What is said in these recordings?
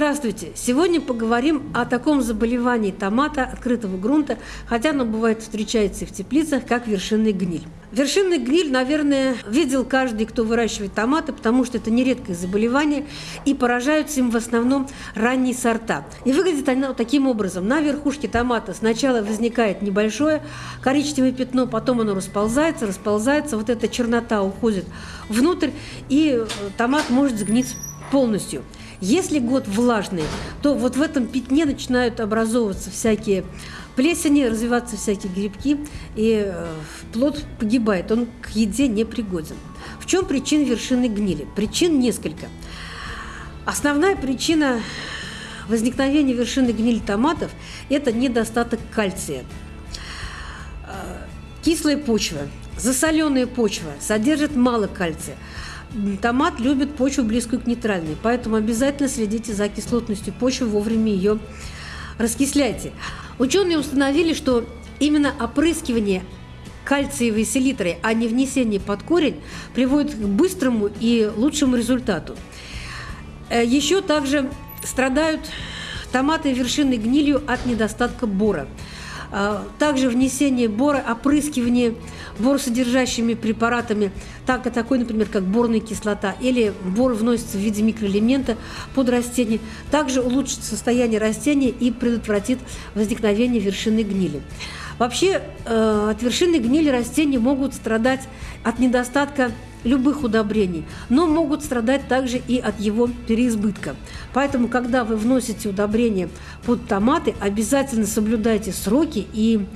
Здравствуйте! Сегодня поговорим о таком заболевании томата открытого грунта, хотя оно бывает встречается и в теплицах, как вершинный гниль. Вершинный гниль, наверное, видел каждый, кто выращивает томаты, потому что это нередкое заболевание, и поражаются им в основном ранние сорта. И выглядит оно таким образом. На верхушке томата сначала возникает небольшое коричневое пятно, потом оно расползается, расползается, вот эта чернота уходит внутрь, и э, томат может сгнить полностью. Если год влажный, то вот в этом пятне начинают образовываться всякие плесени, развиваться всякие грибки, и э, плод погибает, он к еде не пригоден. В чем причина вершины гнили? Причин несколько. Основная причина возникновения вершины гнили томатов – это недостаток кальция. Э, кислая почва, засоленная почва содержит мало кальция – Томат любит почву близкую к нейтральной, поэтому обязательно следите за кислотностью почвы, вовремя ее раскисляйте. Ученые установили, что именно опрыскивание кальциевой селитрой, а не внесение под корень, приводит к быстрому и лучшему результату. Э, Еще также страдают томаты вершины гнилью от недостатка бора. А, также внесение бора, опрыскивание боросодержащими препаратами, так, такой, например, как борная кислота, или бор вносится в виде микроэлемента под растение, также улучшит состояние растения и предотвратит возникновение вершины гнили. Вообще э, от вершины гнили растения могут страдать от недостатка любых удобрений, но могут страдать также и от его переизбытка. Поэтому, когда вы вносите удобрения под томаты, обязательно соблюдайте сроки и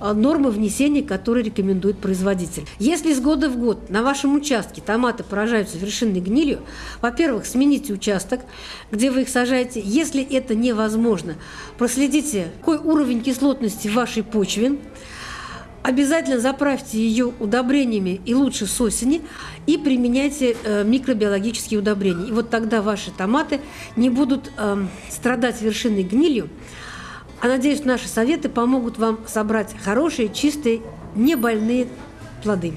а, нормы внесения, которые рекомендует производитель. Если с года в год на вашем участке томаты поражаются вершинной гнилью, во-первых, смените участок, где вы их сажаете. Если это невозможно, проследите, какой уровень кислотности в вашей почве, Обязательно заправьте ее удобрениями и лучше с осени и применяйте э, микробиологические удобрения. И вот тогда ваши томаты не будут э, страдать вершинной гнилью. А надеюсь, наши советы помогут вам собрать хорошие, чистые, не больные плоды.